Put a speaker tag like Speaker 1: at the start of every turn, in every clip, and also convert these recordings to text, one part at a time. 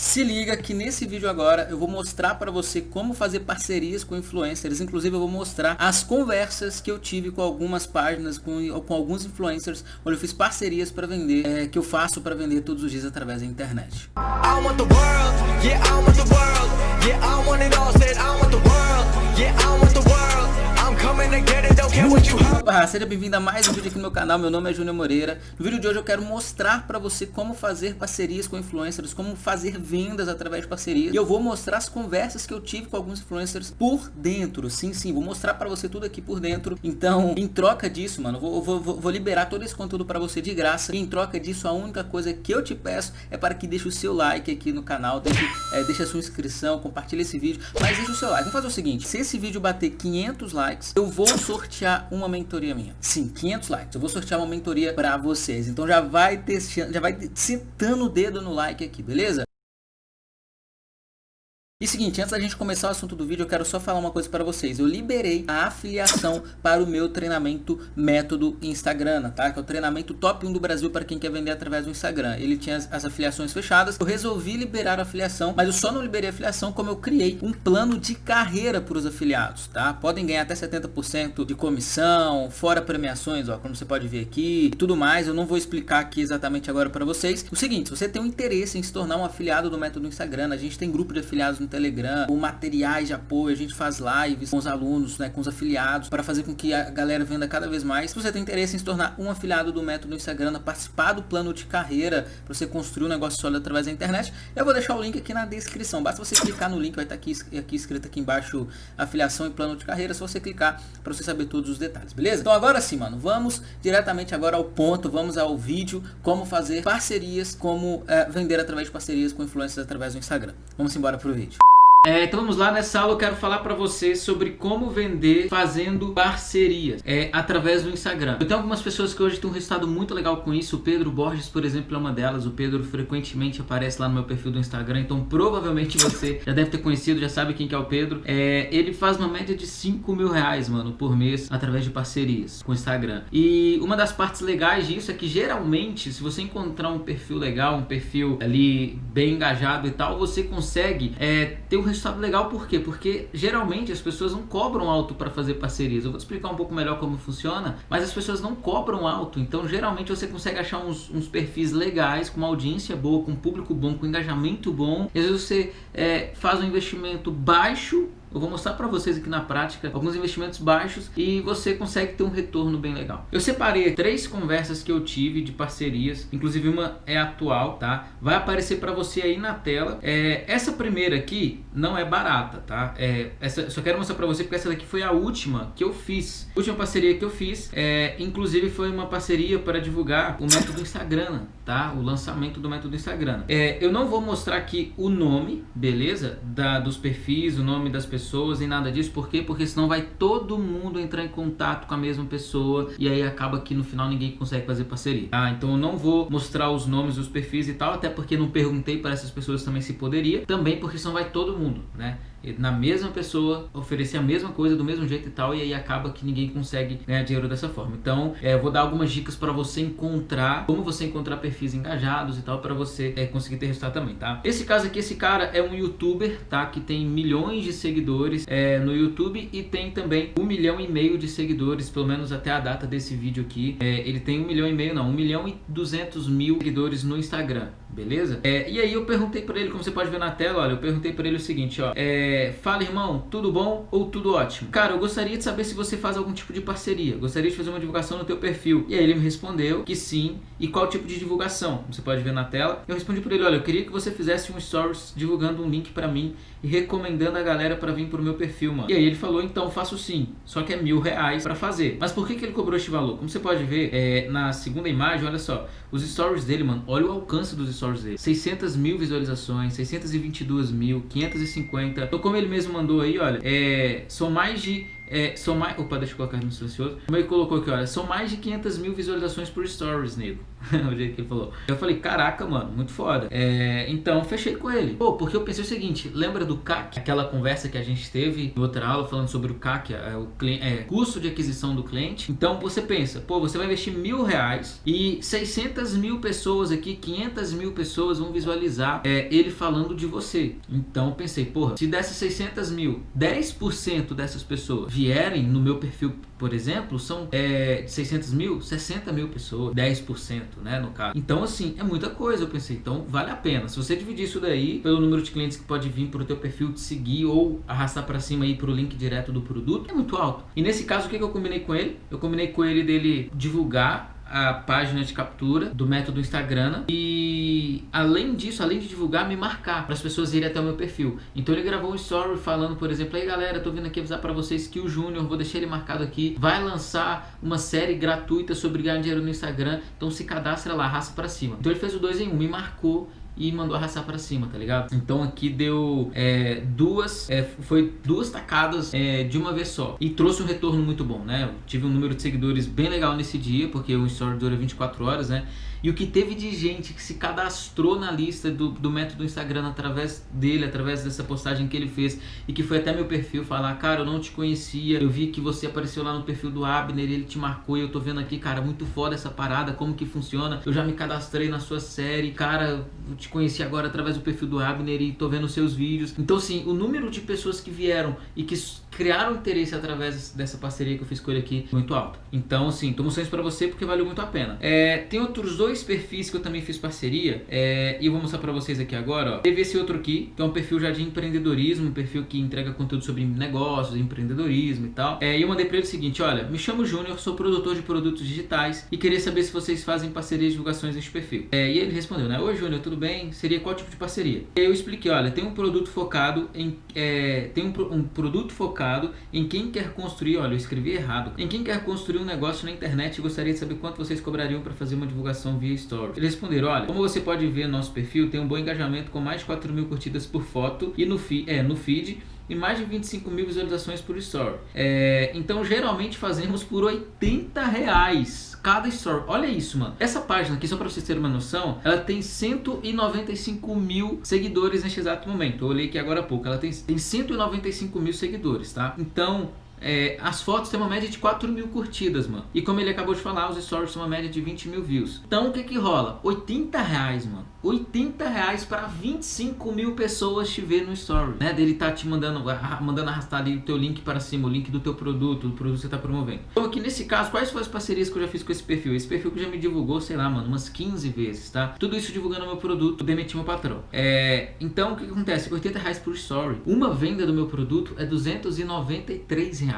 Speaker 1: Se liga que nesse vídeo agora eu vou mostrar para você como fazer parcerias com influencers, inclusive eu vou mostrar as conversas que eu tive com algumas páginas, com, com alguns influencers, onde eu fiz parcerias para vender, é, que eu faço para vender todos os dias através da internet. Opa, seja bem-vindo a mais um vídeo aqui no meu canal, meu nome é Júnior Moreira. No vídeo de hoje eu quero mostrar para você como fazer parcerias com influencers, como fazer vendas através de parcerias. E eu vou mostrar as conversas que eu tive com alguns influencers por dentro, sim, sim, vou mostrar para você tudo aqui por dentro. Então, em troca disso, mano, vou, vou, vou, liberar todo esse conteúdo para você de graça. E em troca disso, a única coisa que eu te peço é para que deixe o seu like aqui no canal, deixe, é, deixe a sua inscrição, compartilhe esse vídeo, mas deixe o seu like. Vamos fazer o seguinte, se esse vídeo bater 500 likes, eu vou sortear uma mentoria minha. Sim, 500 likes. Eu vou sortear uma mentoria para vocês. Então já vai ter, já vai sentando o dedo no like aqui, beleza? E seguinte, antes da gente começar o assunto do vídeo, eu quero só falar uma coisa para vocês. Eu liberei a afiliação para o meu treinamento método Instagram, tá? Que é o treinamento top 1 do Brasil para quem quer vender através do Instagram. Ele tinha as, as, afiliações fechadas. Eu resolvi liberar a afiliação, mas eu só não liberei a afiliação como eu criei um plano de carreira para os afiliados, tá? Podem ganhar até 70% de comissão, fora premiações, ó, como você pode ver aqui, e tudo mais. Eu não vou explicar aqui exatamente agora para vocês. O seguinte, se você tem um interesse em se tornar um afiliado do método Instagram, a gente tem grupo de afiliados no Telegram, com materiais de apoio, a gente faz lives com os alunos, né, com os afiliados, para fazer com que a galera venda cada vez mais. Se você tem interesse em se tornar um afiliado do método Instagram, participar do plano de carreira, para você construir um negócio sólido através da internet, eu vou deixar o link aqui na descrição. Basta você clicar no link, vai estar aqui, aqui escrito aqui embaixo afiliação e plano de carreira, só você clicar para você saber todos os detalhes, beleza? Então agora sim, mano, vamos diretamente agora ao ponto, vamos ao vídeo, como fazer parcerias, como é, vender através de parcerias com influencers através do Instagram. Vamos embora pro vídeo. É, então vamos lá, nessa aula eu quero falar para você sobre como vender fazendo parcerias é, através do Instagram. Eu tenho algumas pessoas que hoje têm um resultado muito legal com isso, o Pedro Borges, por exemplo, é uma delas. O Pedro frequentemente aparece lá no meu perfil do Instagram, então provavelmente você já deve ter conhecido, já sabe quem que é o Pedro. É, ele faz uma média de 5 mil reais, mano, por mês através de parcerias com o Instagram. E uma das partes legais disso é que geralmente, se você encontrar um perfil legal, um perfil ali bem engajado e tal, você consegue é, ter um resultado legal por quê? Porque geralmente as pessoas não cobram alto para fazer parcerias. Eu vou te explicar um pouco melhor como funciona, mas as pessoas não cobram alto. Então geralmente você consegue achar uns, uns perfis legais, com uma audiência boa, com um público bom, com engajamento bom. E às vezes você é, faz um investimento baixo eu vou mostrar para vocês aqui na prática alguns investimentos baixos e você consegue ter um retorno bem legal. Eu separei três conversas que eu tive de parcerias, inclusive uma é atual, tá? Vai aparecer para você aí na tela. É, essa primeira aqui não é barata, tá? É, essa, só quero mostrar para você porque essa daqui foi a última que eu fiz. Última parceria que eu fiz, é, inclusive foi uma parceria para divulgar o método Instagram, tá? O lançamento do método Instagram. É, eu não vou mostrar aqui o nome, beleza? Da, dos perfis, o nome das pessoas pessoas, nem nada disso. Por quê? Porque senão vai todo mundo entrar em contato com a mesma pessoa e aí acaba que no final ninguém consegue fazer parceria. Ah, então eu não vou mostrar os nomes, os perfis e tal, até porque não perguntei para essas pessoas também se poderia. Também porque senão vai todo mundo, né? na mesma pessoa oferecer a mesma coisa do mesmo jeito e tal e aí acaba que ninguém consegue ganhar dinheiro dessa forma então é, eu vou dar algumas dicas para você encontrar como você encontrar perfis engajados e tal para você é, conseguir ter resultado também tá esse caso aqui esse cara é um youtuber tá que tem milhões de seguidores é, no YouTube e tem também um milhão e meio de seguidores pelo menos até a data desse vídeo aqui é, ele tem um milhão e meio não um milhão e duzentos mil seguidores no Instagram beleza é, e aí eu perguntei para ele como você pode ver na tela olha eu perguntei para ele o seguinte ó é, fala irmão, tudo bom ou tudo ótimo? Cara, eu gostaria de saber se você faz algum tipo de parceria. Gostaria de fazer uma divulgação no teu perfil. E aí ele me respondeu que sim. E qual tipo de divulgação? Você pode ver na tela. Eu respondi para ele, olha, eu queria que você fizesse um stories divulgando um link para mim e recomendando a galera para vir pro meu perfil, mano. E aí ele falou, então faço sim. Só que é mil reais para fazer. Mas por que, que ele cobrou este valor? Como você pode ver é, na segunda imagem, olha só. Os stories dele, mano, olha o alcance dos stories dele. 600 mil visualizações, 622 mil, 550. Então como ele mesmo mandou aí, olha, é, são mais de é, são mais... Opa, deixa eu colocar no silencioso. Como ele colocou aqui, olha, são mais de 500 mil visualizações por stories, nego. o jeito que ele falou. Eu falei, caraca, mano, muito foda. É, então, fechei com ele. Pô, porque eu pensei o seguinte, lembra do CAC? Aquela conversa que a gente teve em outra aula falando sobre o CAC, é, o é, custo de aquisição do cliente. Então, você pensa, pô, você vai investir mil reais e 600 mil pessoas aqui, 500 mil pessoas vão visualizar é, ele falando de você. Então, pensei, porra, se dessas 600 mil, 10% dessas pessoas vierem no meu perfil, por exemplo, são é, 600 mil, 60 mil pessoas, 10% né, no caso. Então, assim, é muita coisa, eu pensei. Então, vale a pena. Se você dividir isso daí pelo número de clientes que pode vir para o teu perfil te seguir ou arrastar para cima aí para o link direto do produto, é muito alto. E nesse caso, o que, que eu combinei com ele? Eu combinei com ele dele divulgar a página de captura do método Instagram além disso, além de divulgar, me marcar para as pessoas irem até o meu perfil. Então ele gravou um story falando, por exemplo, aí galera, tô vindo aqui avisar para vocês que o Júnior, vou deixar ele marcado aqui, vai lançar uma série gratuita sobre ganhar dinheiro no Instagram, então se cadastra lá, raça para cima. Então ele fez o 2 em 1, um, me marcou e mandou arrastar para cima, tá ligado? Então aqui deu é, duas, é, foi duas tacadas é, de uma vez só e trouxe um retorno muito bom, né? Eu tive um número de seguidores bem legal nesse dia, porque o story dura 24 horas, né? E o que teve de gente que se cadastrou na lista do, do método Instagram através dele, através dessa postagem que ele fez e que foi até meu perfil falar, cara, eu não te conhecia, eu vi que você apareceu lá no perfil do Abner, ele te marcou e eu tô vendo aqui, cara, muito foda essa parada, como que funciona, eu já me cadastrei na sua série, cara, eu te conheci agora através do perfil do Abner e tô vendo seus vídeos. Então, assim, o número de pessoas que vieram e que criaram interesse através dessa parceria que eu fiz com ele aqui muito alto. Então, assim, tô mostrando isso pra você porque valeu muito a pena. É, tem outros dois perfis que eu também fiz parceria é, e eu vou mostrar pra vocês aqui agora, ó. Teve esse outro aqui, que é um perfil já de empreendedorismo, um perfil que entrega conteúdo sobre negócios, empreendedorismo e tal. É, e eu mandei pra ele o seguinte, olha, me chamo Júnior, sou produtor de produtos digitais e queria saber se vocês fazem parceria de divulgações neste perfil. É, e ele respondeu, né? Oi, Júnior, tudo bem? Seria qual tipo de parceria? Eu expliquei, olha, tem um produto focado em... É, tem um, um produto focado em quem quer construir, olha, eu escrevi errado, em quem quer construir um negócio na internet e gostaria de saber quanto vocês cobrariam para fazer uma divulgação via Story. Eles responderam, olha, como você pode ver no nosso perfil, tem um bom engajamento com mais de 4 mil curtidas por foto e no, feed, é, no feed e mais de 25 mil visualizações por story. É, então geralmente fazemos por 80 reais cada story. Olha isso, mano. Essa página aqui, só pra vocês terem uma noção, ela tem 195 mil seguidores neste exato momento. Eu olhei aqui agora há pouco. Ela tem, tem 195 mil seguidores, tá? Então, é, as fotos têm uma média de 4 mil curtidas, mano. E como ele acabou de falar, os stories têm uma média de 20 mil views. Então o que que rola? 80 reais, mano. 80 reais para 25 mil pessoas te ver no story, né? Dele tá te mandando, mandando arrastar ali o teu link para cima, o link do teu produto, do produto que você tá promovendo. Então aqui nesse caso, quais foram as parcerias que eu já fiz com esse perfil? Esse perfil que já me divulgou, sei lá, mano, umas 15 vezes, tá? Tudo isso divulgando meu produto, demiti meu patrão. É, então o que, que acontece? 80 reais por story. Uma venda do meu produto é 293 reais.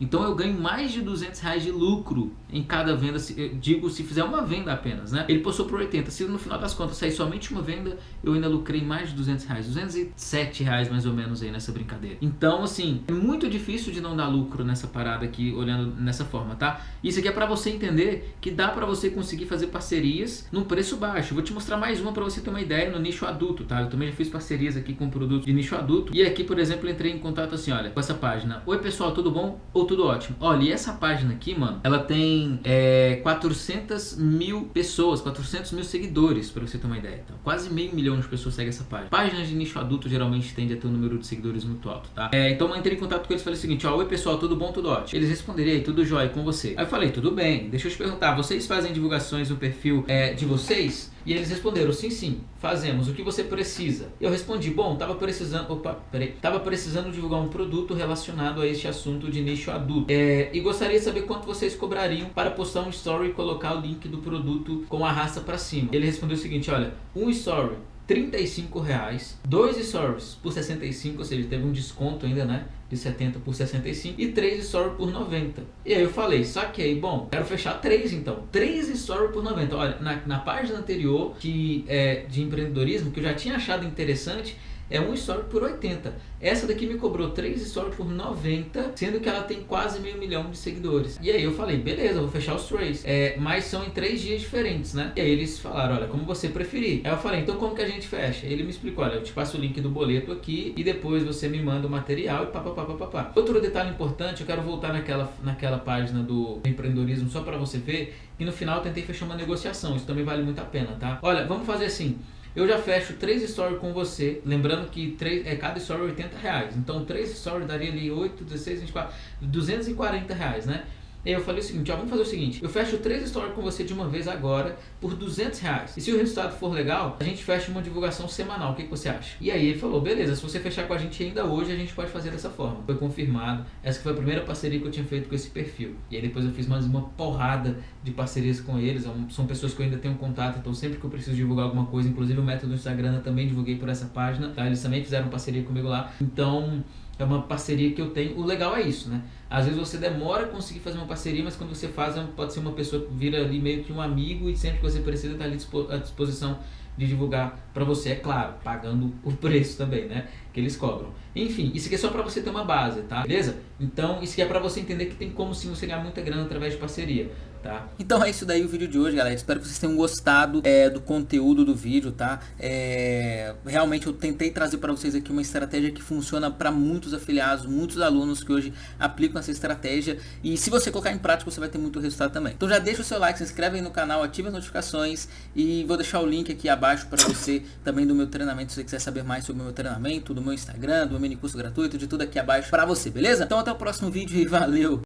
Speaker 1: Então eu ganho mais de 200 reais de lucro em cada venda, digo se fizer uma venda apenas, né? Ele postou por 80, se no final das contas sair somente uma venda, eu ainda lucrei mais de 200 reais, 207 reais mais ou menos aí nessa brincadeira. Então, assim, é muito difícil de não dar lucro nessa parada aqui, olhando nessa forma, tá? Isso aqui é pra você entender que dá pra você conseguir fazer parcerias num preço baixo. Vou te mostrar mais uma pra você ter uma ideia no nicho adulto, tá? Eu também já fiz parcerias aqui com produtos de nicho adulto. E aqui, por exemplo, entrei em contato assim, olha, com essa página. Oi, pessoal, tudo bom? Ou tudo ótimo? Olha, e essa página aqui, mano, ela tem é, 400 mil pessoas, 400 mil seguidores, pra você ter uma ideia. Então, quase meio milhão de pessoas seguem essa página. Páginas de nicho adulto geralmente tende a ter um número de seguidores muito alto, tá? É, então eu entrei em contato com eles e falei o seguinte, ó, oi pessoal, tudo bom, tudo ótimo? Eles responderam, tudo jóia com você? Aí eu falei, tudo bem, deixa eu te perguntar, vocês fazem divulgações no perfil é, de vocês? E eles responderam, sim, sim, fazemos. O que você precisa? Eu respondi, bom, tava precisando, opa, peraí, tava precisando divulgar um produto relacionado a este assunto de nicho adulto. É, e gostaria de saber quanto vocês cobrariam para postar um story e colocar o link do produto com a raça para cima. Ele respondeu o seguinte, olha, um story 35 reais, dois stories por 65, ou seja, teve um desconto ainda, né? De 70 por 65 e três stories por 90. E aí eu falei, saquei, bom, quero fechar três então. Três stories por 90. Olha, na, na página anterior que, é, de empreendedorismo, que eu já tinha achado interessante, é um story por 80. Essa daqui me cobrou 3 stories por 90, sendo que ela tem quase meio milhão de seguidores. E aí eu falei, beleza, vou fechar os três. É, mas são em três dias diferentes, né? E aí eles falaram, olha, como você preferir. Aí eu falei, então como que a gente fecha? Ele me explicou, olha, eu te passo o link do boleto aqui e depois você me manda o material e papapá, papapá. Outro detalhe importante, eu quero voltar naquela, naquela página do empreendedorismo só para você ver, e no final eu tentei fechar uma negociação, isso também vale muito a pena, tá? Olha, vamos fazer assim, eu já fecho três stories com você, lembrando que três, é cada story 80 reais. Então três stories daria ali 8, 16, 24, 240 reais, né? E aí eu falei o seguinte, ó, vamos fazer o seguinte, eu fecho três stories com você de uma vez agora por 200 reais. E se o resultado for legal, a gente fecha uma divulgação semanal, o que, que você acha? E aí ele falou, beleza, se você fechar com a gente ainda hoje, a gente pode fazer dessa forma. Foi confirmado, essa foi a primeira parceria que eu tinha feito com esse perfil. E aí depois eu fiz mais uma porrada de parcerias com eles, são pessoas que eu ainda tenho contato, então sempre que eu preciso divulgar alguma coisa, inclusive o método do Instagram eu também divulguei por essa página, tá? Eles também fizeram parceria comigo lá. Então é uma parceria que eu tenho. O legal é isso, né? Às vezes você demora a conseguir fazer uma parceria, mas quando você faz, é pode ser uma pessoa que vira ali meio que um amigo e sempre que você precisa estar ali à disposição de divulgar para você, é claro, pagando o preço também, né? Que eles cobram. Enfim, isso aqui é só para você ter uma base, tá? Beleza? Então, isso aqui é para você entender que tem como sim você ganhar muita grana através de parceria. Tá?
Speaker 2: Então é isso daí o vídeo de hoje, galera. Espero que vocês tenham gostado é, do conteúdo do vídeo, tá? É, realmente eu tentei trazer para vocês aqui uma estratégia que funciona para muitos afiliados, muitos alunos que hoje aplicam essa estratégia. E se você colocar em prática, você vai ter muito resultado também. Então já deixa o seu like, se inscreve aí no canal, ativa as notificações e vou deixar o link aqui abaixo para você também do meu treinamento, se você quiser saber mais sobre o meu treinamento, do meu Instagram, do meu mini curso gratuito, de tudo aqui abaixo para você, beleza? Então até o próximo vídeo e valeu!